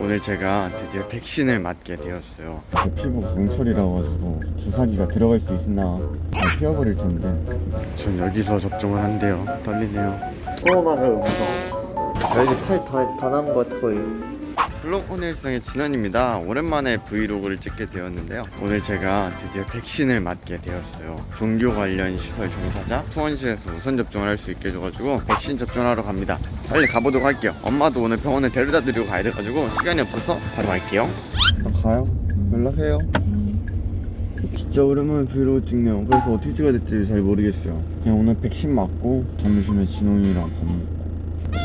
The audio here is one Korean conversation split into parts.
오늘 제가 드디어 백신을 맞게 되었어요 제 피부 강철이라 가지고 주사기가 들어갈 수 있나 다 피어버릴 텐데 전 여기서 접종을 한대요 떨리네요 코로나를 무서워. 여기 팔다 남은 것 같아 거의. 블록 오늘성의 진원입니다. 오랜만에 브이로그를 찍게 되었는데요. 오늘 제가 드디어 백신을 맞게 되었어요. 종교 관련 시설 종사자 수원시에서 우선 접종을 할 수 있게 해줘가지고 백신 접종하러 갑니다. 빨리 가보도록 할게요. 엄마도 오늘 병원에 데려다 드리고 가야 돼가지고 시간이 없어서 바로 갈게요. 아, 가요? 연락해요. 진짜 오랜만에 브이로그 찍네요. 그래서 어떻게 찍어야 될지 잘 모르겠어요. 그냥 오늘 백신 맞고 점심에 진홍이랑 밥 먹고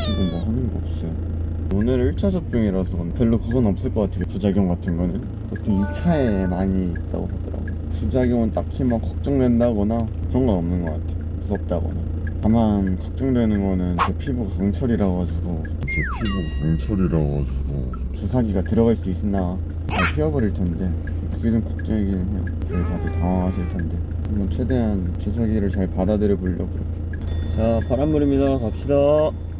지금 뭐 하는 거 없어요. 오늘 1차 접종이라서 별로 그건 없을 것 같아요. 부작용 같은 거는. 보통 2차에 많이 있다고 하더라고요. 부작용은 딱히 막 걱정된다거나 그런 건 없는 것 같아요. 무섭다거나. 다만 걱정되는 거는 제 피부가 강철이라 가지고. 제 피부 강철이라 가지고. 주사기가 들어갈 수 있나? 다 피어버릴 텐데. 그게 좀 걱정이긴 해요. 저희 다들 당황하실 텐데. 한번 최대한 주사기를 잘 받아들여 보려고 자 바람물입니다. 갑시다.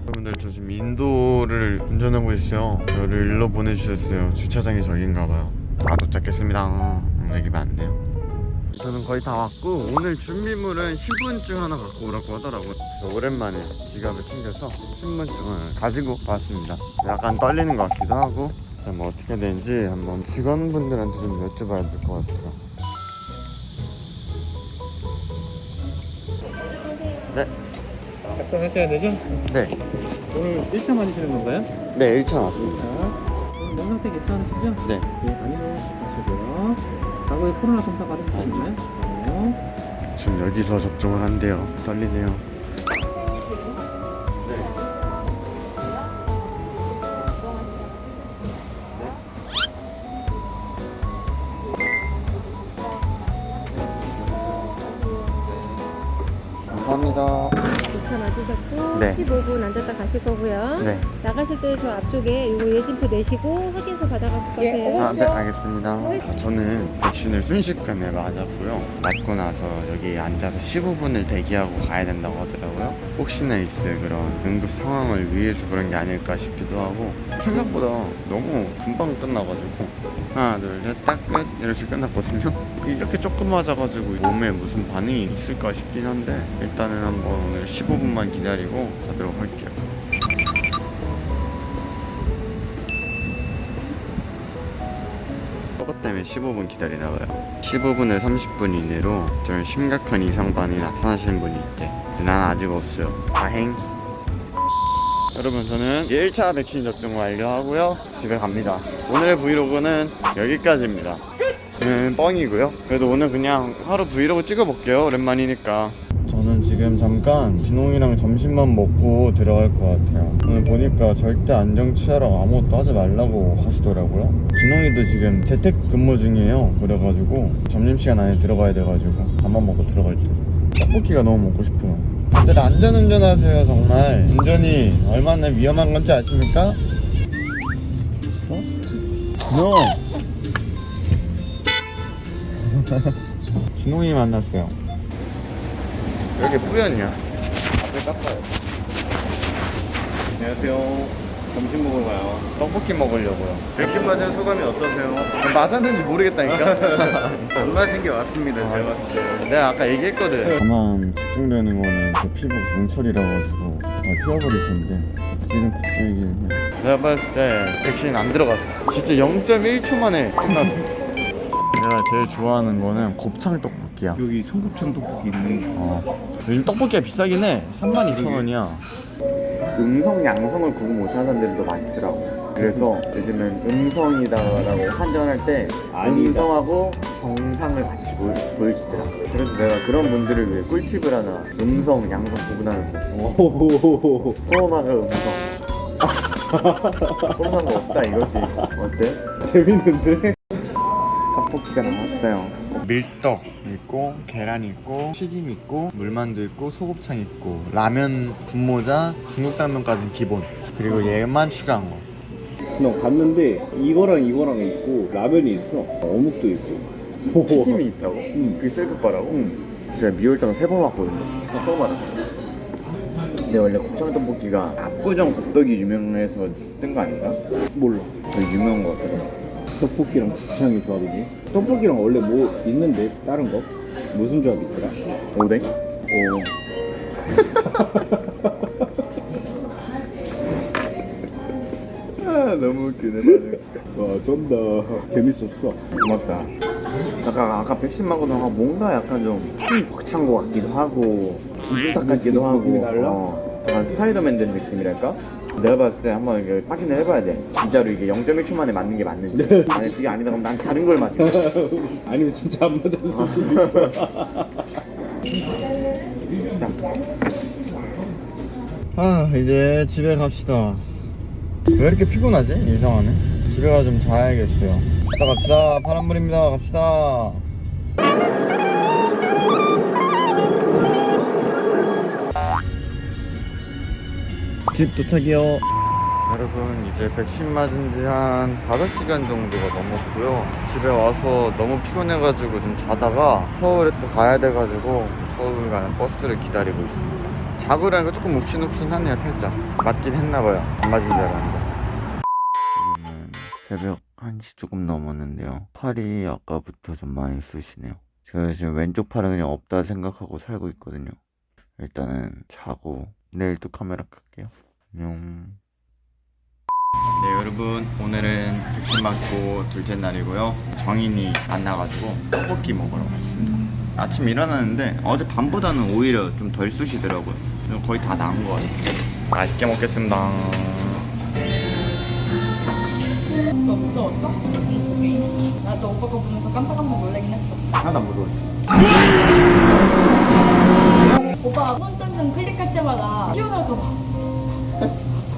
여러분들 저 지금 인도를 운전하고 있어요. 저를 일로 보내주셨어요. 주차장이 저기인가봐요. 다 도착했습니다. 여기면 안 돼요. 저는 거의 다 왔고 오늘 준비물은 신분증 하나 갖고 오라고 하더라고요. 그래서 오랜만에 지갑을 챙겨서 신분증을 가지고 왔습니다. 약간 떨리는 것 같기도 하고 자, 뭐 어떻게 되는지 한번 직원분들한테 좀 여쭤봐야 될 것 같아요 작성하셔야 되죠? 네, 오늘 1차 맞으시는 건가요? 네 1차 왔습니다 자, 몸 상태 괜찮으시죠? 네 네, 아니면 가시고요. 과거에 코로나 검사 받으셨나요? 어, 지금 여기서 접종을 한대요. 떨리네요. 15분 앉았다 가실 거고요. 네. 나가실 때 저 앞쪽에 요거 예진표 내시고 확인서 받아가실 거세요. 아, 네, 알겠습니다. 아, 저는 백신을 순식간에 맞았고요. 맞고 나서 여기 앉아서 15분을 대기하고 가야 된다고 하더라고요. 혹시나 있을 그런 응급 상황을 위해서 그런 게 아닐까 싶기도 하고 생각보다 너무 금방 끝나가지고 하나, 둘, 셋, 딱 끝! 이렇게 끝났거든요. 이렇게 조금 맞아가지고 몸에 무슨 반응이 있을까 싶긴 한데 일단은 한번 오늘 15분만 기다리고 가도록 할게요. 때문에 15분 기다리나 봐요. 15분에 30분 이내로 좀 심각한 이상반응이 나타나시는 분이 있대. 난 아직 없어요. 다행. 여러분 저는 1차 백신 접종 완료하고요. 집에 갑니다. 오늘 브이로그는 여기까지입니다. 저는 뻥이고요. 그래도 오늘 그냥 하루 브이로그 찍어볼게요. 오랜만이니까 지금 잠깐 진홍이랑 점심만 먹고 들어갈 것 같아요. 오늘 보니까 절대 안정 취하라고 아무것도 하지 말라고 하시더라고요. 진홍이도 지금 재택 근무 중이에요. 그래가지고 점심시간 안에 들어가야 돼가지고 밥만 먹고 들어갈 때. 떡볶이가 너무 먹고 싶어요. 다들 안전운전 하세요 정말. 운전이 얼마나 위험한 건지 아십니까? 어? 너 진홍이 만났어요 왜 이렇게 뿌였냐? 앞을 깎아요. 안녕하세요. 점심 먹으러 가요. 떡볶이 먹으려고요. 백신 맞은 소감이 어떠세요? 맞았는지 모르겠다니까. 안 맞은 게 맞습니다. 잘 봤어요. 내가 아까 얘기했거든. 다만 걱정되는 거는 제 피부 강철이라 가지고 다 피어버릴 텐데 그게 좀 걱정이긴 해. 내가 봤을 때 백신 안 들어갔어. 진짜 0.1초 만에 끝났어. 내가 제일 좋아하는 거는 곱창 떡볶이 야. 여기 소곱창 떡볶이 있네. 어. 요즘 떡볶이가 비싸긴 해. 32,000원이야. 음성, 양성을 구분 못하는 사람들도 많더라고. 그래서 요즘은 음성이다라고 판정할 때 음성하고 정상을 같이 보여, 보여주더라. 그래서 내가 그런 분들을 위해 꿀팁을 하나 음성, 양성 구분하는 거. 코로나가 음성. 코로나가 없다 이거지. 어때? 재밌는데? 떡볶이가 나왔어요. 밀떡 있고 계란 있고 튀김 있고 물만두 있고 소곱창 있고 라면 분모자 중국 당면까지는 기본 그리고 얘만 추가한 거. 너 갔는데 이거랑 이거랑 있고 라면이 있어 어묵도 있고 튀김이 있다고? 응. 그게 셀프 거라고? 응. 제가 미월당 세 번 왔거든요. 또 말아. 근데 원래 곱창 떡볶이가 압구정 곱떡이 유명해서 뜬 거 아닌가? 몰라. 되게 유명한 거 같거든 떡볶이랑 곱창이 조합이지. 떡볶이랑 원래 뭐 있는데 다른 거? 무슨 조합 있더라? 오뎅? 오. 아 너무 웃기네 반응 와 쩐다. 재밌었어. 고맙다 약간 아까 백신만 거다가 뭔가 약간 좀힘 벅찬 거 같기도 하고 기분 같기도 하고? 어, 약간 스파이더맨 된 느낌이랄까? 내가 봤을 때 한번 이게 확인을 해봐야 돼. 진짜로 이게 0.1초 만에 맞는 게 맞는지. 만약 그게 아니다 그럼 난 다른 걸 맞을 거야 아니면 진짜 안 맞았을 수도 있고. 자. 아 이제 집에 갑시다. 왜 이렇게 피곤하지? 이상하네 집에 가 좀 자야겠어요. 갑시다 갑시다. 파란불입니다. 갑시다 집 도착이요. 여러분 이제 백신 맞은 지 한 5시간 정도가 넘었고요. 집에 와서 너무 피곤해가지고 좀 자다가 서울에 또 가야 돼가지고 서울 가는 버스를 기다리고 있습니다. 자고 일하니까 조금 욱신욱신하네요 살짝. 맞긴 했나봐요. 안 맞은 줄 알았는데. 새벽 1시 조금 넘었는데요. 팔이 아까부터 좀 많이 쑤시네요. 제가 지금 왼쪽 팔은 그냥 없다 생각하고 살고 있거든요. 일단은 자고 내일 또 카메라 끌게요 안녕 네 여러분. 오늘은 백신 맞고 둘째 날이고요. 정인이 안 나가지고 떡볶이 먹으러 왔습니다. 아침 일어났는데 어제 밤보다는 오히려 좀 덜 쑤시더라고요. 거의 다 나은 것 같아요. 맛있게 먹겠습니다. 너 무서웠어? 나도 오빠 거 보면서 깜짝깜짝 놀라긴 했어. 하나도 안 무서웠지. 오빠가 손전등 클릭할 때마다 튀어나올까봐.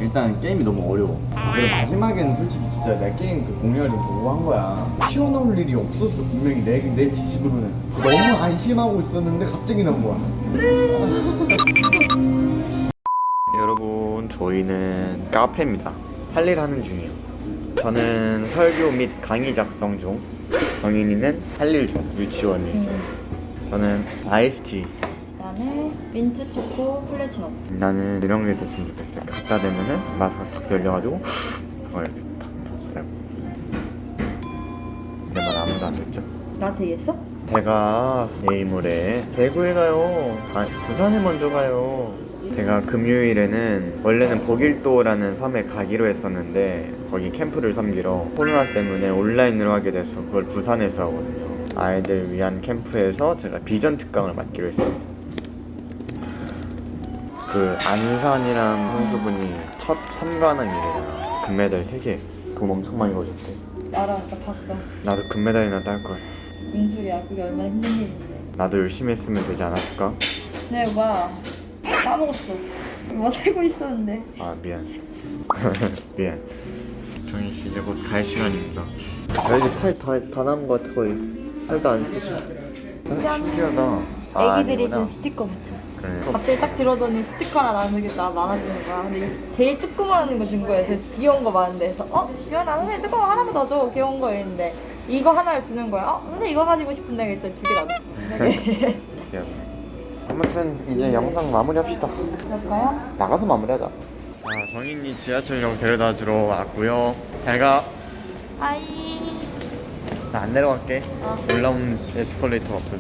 일단 게임이 너무 어려워. 그리고 마지막에는 솔직히 진짜 내 게임 그 공략을 좀 보고 한 거야. 튀어나올 일이 없었어 분명히. 내, 내 지식으로는. 너무 안심하고 있었는데 갑자기 나온 거야. 여러분 저희는 카페입니다. 할 일 하는 중이에요. 저는 설교 및 강의 작성 중. 정인이는 할 일 중 유치원이 저는 아이스티 그다음에 민트 초코 플랫치노. 나는 이런 게 됐으면 좋겠어. 갖다 대면은 마스크가 싹 열려가지고 그걸 이렇게 탁 다시 대고. 내말 아무도 안 듣죠? 나한테 얘기했어? 제가 내일 모레 대구에 가요. 아, 부산에 먼저 가요. 제가 금요일에는 원래는 보길도라는 섬에 가기로 했었는데 거기 캠프를 섬기러 코로나 때문에 온라인으로 하게 돼서 그걸 부산에서 하거든요. 아이들 위한 캠프에서 제가 비전 특강을 맡기로 했어요. 그 안산이랑 선수분이 첫 선관왕 이래요. 금메달 3개. 돈 엄청 많이 거셨대. 알아, 나 봤어. 나도 금메달이나 딸 걸. 무슨 소리야? 그게 얼마나 힘든 일인데. 나도 열심히 했으면 되지 않았을까? 네, 오빠 까먹었어. 뭐 살고 있었는데. 아 미안. 미안. 정인 씨 이제 곧 갈 시간입니다. 아, 여기 팔다 다 남은 것 같아 거의. 팔도 안 쓰시. 아, 신기하다. 아, 애기들이. 지금 스티커 붙였어. 그래. 갑자기 딱 들어더니 스티커 하나 나오는 게나 많아지는 거야. 근데 이게 제일 조그마한 거준 거야. 제일 귀여운 거 많은데. 그래서 어? 나는 선생님 조그만 하나만 더 줘. 귀여운 거 이랬는데 이거 하나를 주는 거야. 어? 선생님 이거 가지고 싶은데 일단 두개 놔줬어. 네. 귀여워. 아무튼 이제 영상 마무리합시다. 그럴까요? 나가서 마무리하자. 아, 정인이 지하철역 데려다 주러 왔고요. 잘 가. 하이. 나 안 내려갈게. 어. 올라온 에스컬레이터가 없어서.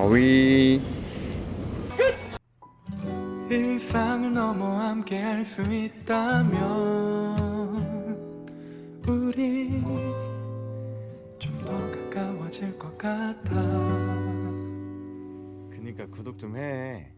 어위. 일상을 넘어 함께 할 수 있다면 우리 좀 더 가까워질 것 같아 그니까 구독 좀 해.